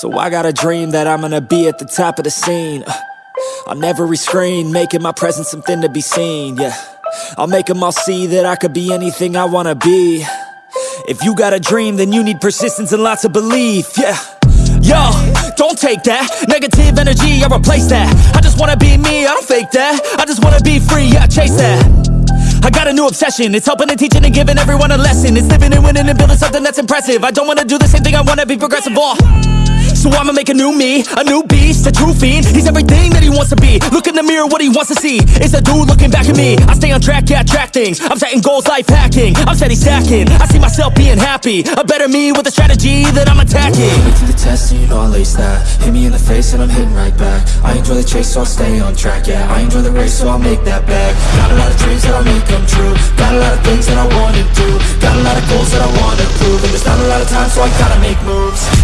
So I got a dream that I'm gonna be at the top of the scene. Uh, On every screen, making my presence something to be seen, yeah. I'll make them all see that I could be anything I wanna be. If you got a dream, then you need persistence and lots of belief, yeah. Yo, don't take that. Negative energy, I replace that. I just wanna be me, I don't fake that. I just wanna be free, yeah, chase that. I got a new obsession. It's helping and teaching and giving everyone a lesson. It's living and winning and building something that's impressive. I don't wanna do the same thing, I wanna be progressive, oh so I'ma make a new me, a new beast, a true fiend. He's everything that he wants to be. Look in the mirror, what he wants to see. Is a dude looking back at me. I stay on track, yeah, I track things. I'm setting goals, life hacking. I'm steady stacking. I see myself being happy. A better me with a strategy that I'm attacking. Put to the test and you know I'll ace that. Hit me in the face and I'm hitting right back. I enjoy the chase so I'll stay on track, yeah. I enjoy the race so I'll make that back Got a lot of dreams that I'll make come true. Got a lot of things that I wanna do. Got a lot of goals that I wanna prove. And there's not a lot of time so I gotta make moves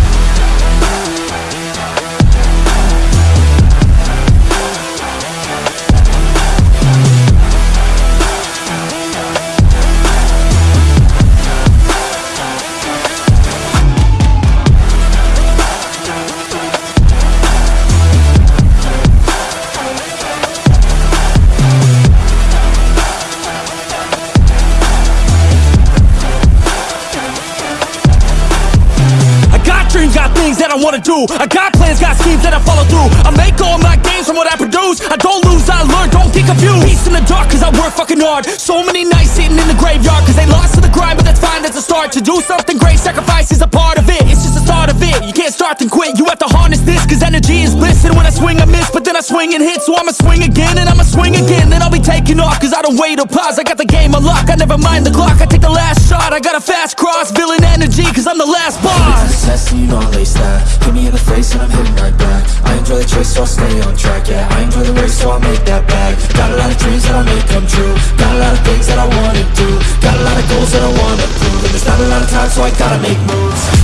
things that I wanna do. I got plans, got schemes that I follow through. I make all my gains from what I produce. I don't lose, I learn, don't get confused. Peace in the dark cause I work fucking hard. So many nights sitting in the graveyard Cause they lost to the grind but that's fine, that's a start. To do something great, sacrifice is a part of it. It's just the start of it, you can't start then quit. You have to harness this cause energy is bliss And when I swing I miss, but then I swing and hit. So I'ma swing again and I'ma swing again. Then I'll be taking off cause I don't wait or pause. I got the game unlocked, I never mind the clock. I take the last shot, I got a fast cross Villain energy cause I'm the last boss. Test you know I'll that Hit me in the face and I'm hitting right back. I enjoy the chase so I'll stay on track, yeah. I enjoy the race so I'll make that bag Got a lot of dreams that I'll make come true. Got a lot of things that I wanna do. Got a lot of goals that I wanna prove. And there's not a lot of time so I gotta make moves